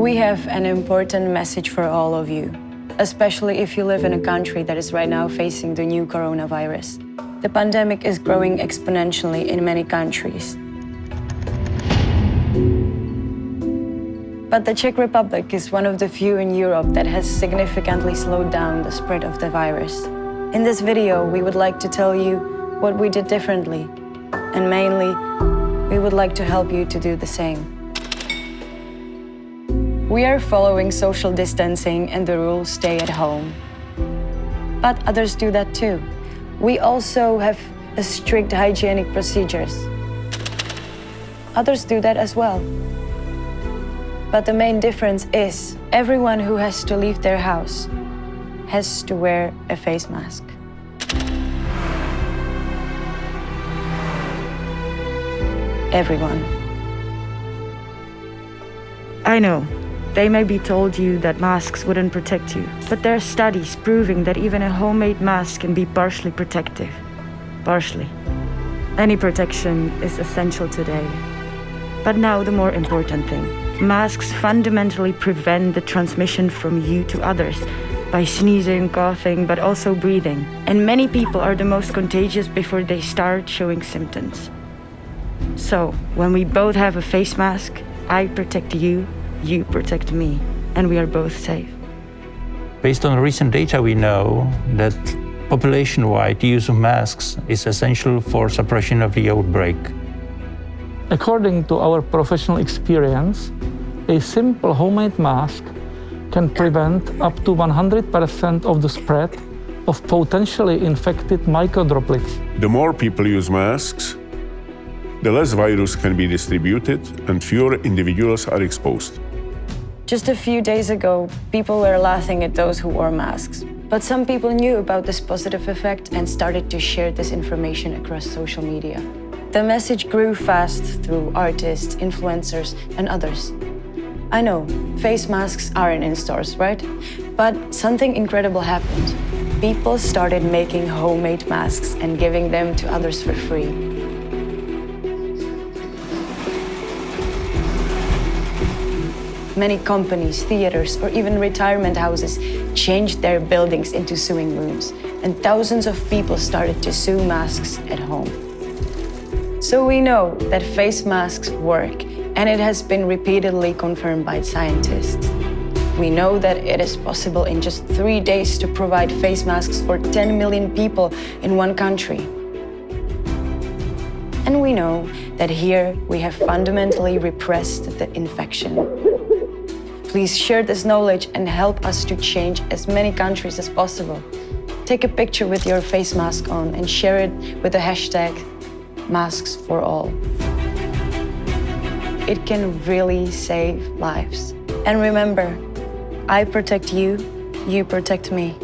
We have an important message for all of you, especially if you live in a country that is right now facing the new coronavirus. The pandemic is growing exponentially in many countries. But the Czech Republic is one of the few in Europe that has significantly slowed down the spread of the virus. In this video, we would like to tell you what we did differently, and mainly, we would like to help you to do the same. We are following social distancing and the rule stay at home. But others do that too. We also have strict hygienic procedures. Others do that as well. But the main difference is everyone who has to leave their house has to wear a face mask. Everyone. I know, they may be told you that masks wouldn't protect you, but there are studies proving that even a homemade mask can be partially protective. Partially. Any protection is essential today. But now the more important thing. Masks fundamentally prevent the transmission from you to others by sneezing, coughing, but also breathing. And many people are the most contagious before they start showing symptoms. So, when we both have a face mask, I protect you you protect me, and we are both safe. Based on recent data, we know that population-wide use of masks is essential for suppression of the outbreak. According to our professional experience, a simple homemade mask can prevent up to 100% of the spread of potentially infected microdroplets. The more people use masks, the less virus can be distributed and fewer individuals are exposed. Just a few days ago, people were laughing at those who wore masks. But some people knew about this positive effect and started to share this information across social media. The message grew fast through artists, influencers, and others. I know, face masks aren't in stores, right? But something incredible happened. People started making homemade masks and giving them to others for free. Many companies, theaters, or even retirement houses changed their buildings into sewing rooms, and thousands of people started to sew masks at home. So we know that face masks work, and it has been repeatedly confirmed by scientists. We know that it is possible in just three days to provide face masks for 10 million people in one country. And we know that here we have fundamentally repressed the infection. Please share this knowledge and help us to change as many countries as possible. Take a picture with your face mask on and share it with the hashtag masks for all. It can really save lives. And remember, I protect you, you protect me.